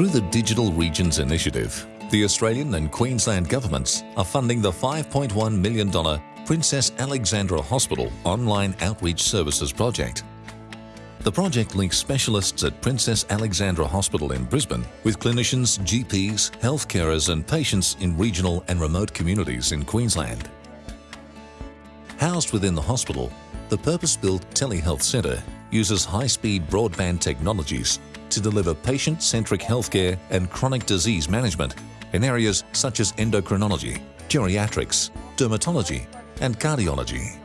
Through the Digital Regions Initiative, the Australian and Queensland governments are funding the $5.1 million Princess Alexandra Hospital Online Outreach Services project. The project links specialists at Princess Alexandra Hospital in Brisbane with clinicians, GPs, health carers and patients in regional and remote communities in Queensland. Housed within the hospital, the purpose-built telehealth centre uses high-speed broadband technologies to deliver patient-centric healthcare and chronic disease management in areas such as endocrinology, geriatrics, dermatology and cardiology.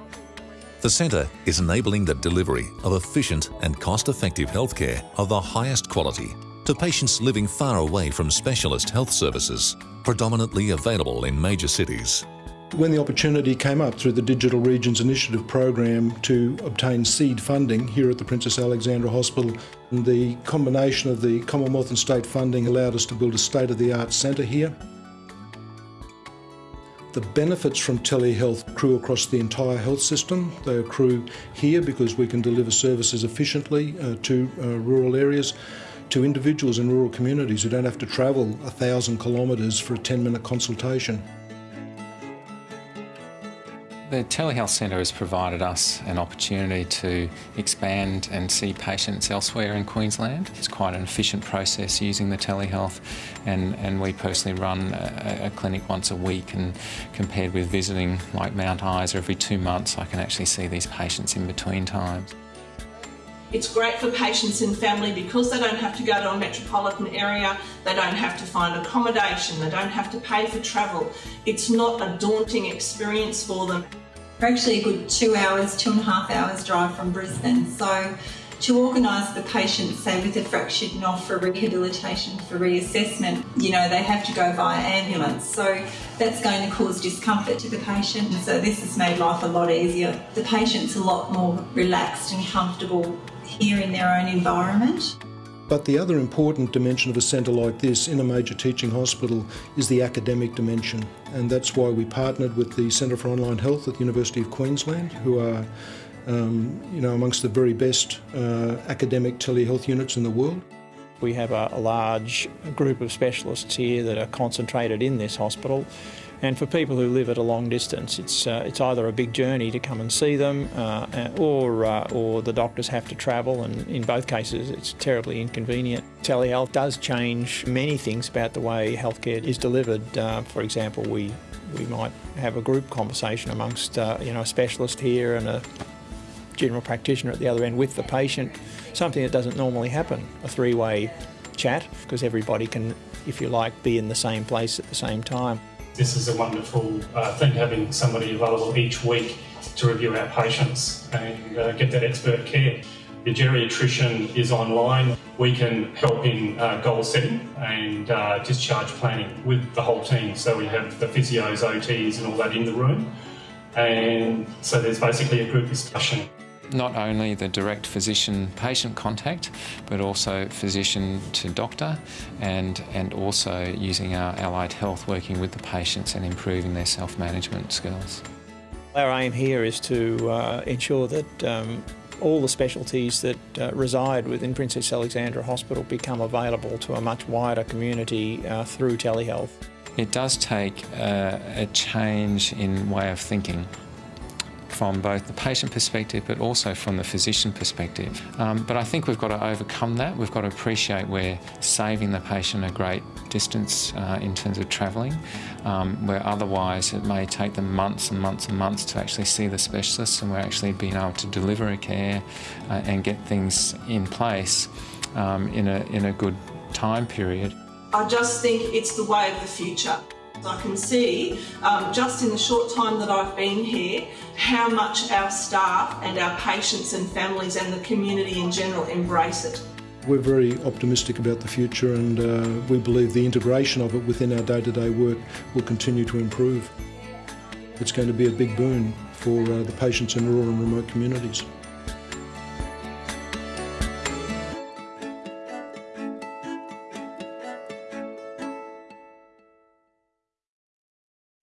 The centre is enabling the delivery of efficient and cost-effective healthcare of the highest quality to patients living far away from specialist health services, predominantly available in major cities. When the opportunity came up through the Digital Regions Initiative program to obtain seed funding here at the Princess Alexandra Hospital, the combination of the Commonwealth and state funding allowed us to build a state-of-the-art centre here. The benefits from telehealth accrue across the entire health system. They accrue here because we can deliver services efficiently uh, to uh, rural areas, to individuals in rural communities who don't have to travel a thousand kilometres for a 10 minute consultation. The Telehealth Centre has provided us an opportunity to expand and see patients elsewhere in Queensland. It's quite an efficient process using the telehealth and, and we personally run a, a clinic once a week and compared with visiting like Mount Isa every two months I can actually see these patients in between times. It's great for patients and family because they don't have to go to a metropolitan area, they don't have to find accommodation, they don't have to pay for travel. It's not a daunting experience for them. We're actually a good two hours, two and a half hours drive from Brisbane. So to organise the patient, say with a fractured knob for rehabilitation, for reassessment, you know, they have to go via ambulance. So that's going to cause discomfort to the patient. So this has made life a lot easier. The patient's a lot more relaxed and comfortable here in their own environment. But the other important dimension of a centre like this in a major teaching hospital is the academic dimension. And that's why we partnered with the Centre for Online Health at the University of Queensland, who are um, you know, amongst the very best uh, academic telehealth units in the world. We have a, large group of specialists here that are concentrated in this hospital and for people who live at a long distance, it's uh, it's either a big journey to come and see them, uh, or uh, or the doctors have to travel, and in both cases, it's terribly inconvenient. Telehealth does change many things about the way healthcare is delivered. Uh, for example, we we might have a group conversation amongst uh, you know a specialist here and a general practitioner at the other end with the patient, something that doesn't normally happen. A three-way chat because everybody can, if you like, be in the same place at the same time. This is a wonderful uh, thing, having somebody available each week to review our patients and uh, get that expert care. The geriatrician is online. We can help in uh, goal setting and uh, discharge planning with the whole team. So we have the physios, OTs and all that in the room. And so there's basically a group discussion not only the direct physician-patient contact, but also physician to doctor, and, and also using our allied health, working with the patients and improving their self-management skills. Our aim here is to uh, ensure that um, all the specialties that uh, reside within Princess Alexandra Hospital become available to a much wider community uh, through telehealth. It does take uh, a change in way of thinking from both the patient perspective but also from the physician perspective. Um, but I think we've got to overcome that. We've got to appreciate we're saving the patient a great distance uh, in terms of travelling, um, where otherwise it may take them months and months and months to actually see the specialist and we're actually being able to deliver a care uh, and get things in place um, in, a, in a good time period. I just think it's the way of the future. I can see um, just in the short time that I've been here how much our staff and our patients and families and the community in general embrace it. We're very optimistic about the future and uh, we believe the integration of it within our day-to-day -day work will continue to improve. It's going to be a big boon for uh, the patients in rural and remote communities.